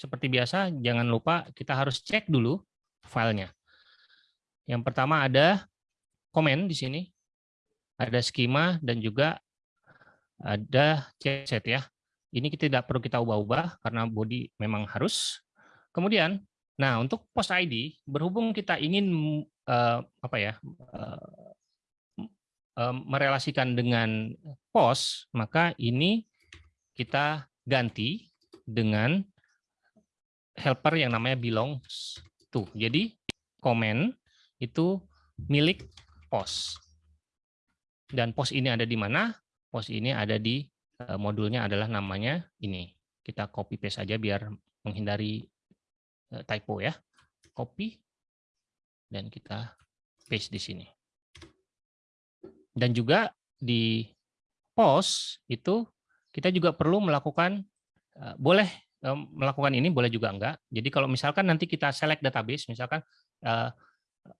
seperti biasa, jangan lupa kita harus cek dulu filenya. Yang pertama ada komen di sini, ada skema, dan juga ada set ya. Ini kita tidak perlu kita ubah-ubah karena body memang harus. Kemudian, nah untuk post ID berhubung kita ingin uh, apa ya uh, uh, merelasikan dengan post, maka ini kita ganti dengan helper yang namanya belongs to. Jadi komen itu milik post. Dan post ini ada di mana? Post ini ada di Eh, modulnya adalah namanya ini. Kita copy paste saja biar menghindari eh, typo ya. Copy dan kita paste di sini. Dan juga di post itu kita juga perlu melakukan eh, boleh melakukan ini boleh juga enggak. Jadi kalau misalkan nanti kita select database misalkan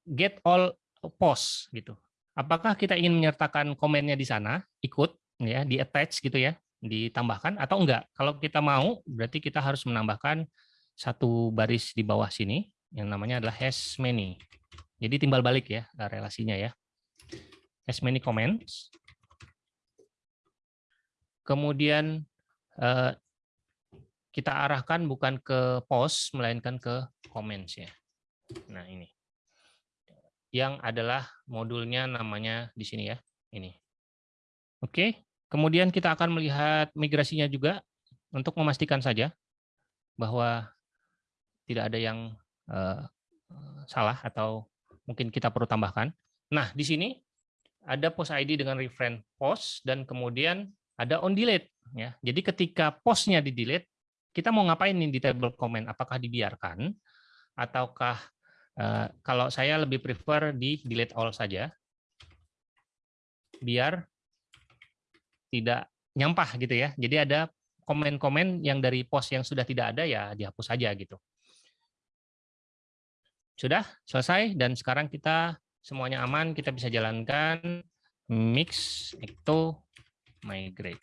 get all post gitu. Apakah kita ingin menyertakan komennya di sana ikut ya di attach gitu ya ditambahkan atau enggak kalau kita mau berarti kita harus menambahkan satu baris di bawah sini yang namanya adalah has many jadi timbal balik ya relasinya ya has many comments kemudian eh, kita arahkan bukan ke post melainkan ke comments ya nah ini yang adalah modulnya namanya di sini ya ini oke Kemudian kita akan melihat migrasinya juga untuk memastikan saja bahwa tidak ada yang uh, salah atau mungkin kita perlu tambahkan. Nah, di sini ada post ID dengan reference post dan kemudian ada on delete ya. Jadi ketika postnya di delete, kita mau ngapain nih di table comment? Apakah dibiarkan ataukah uh, kalau saya lebih prefer di delete all saja biar tidak nyampah gitu ya. Jadi ada komen-komen yang dari post yang sudah tidak ada ya dihapus saja gitu. Sudah selesai dan sekarang kita semuanya aman, kita bisa jalankan mix itu migrate.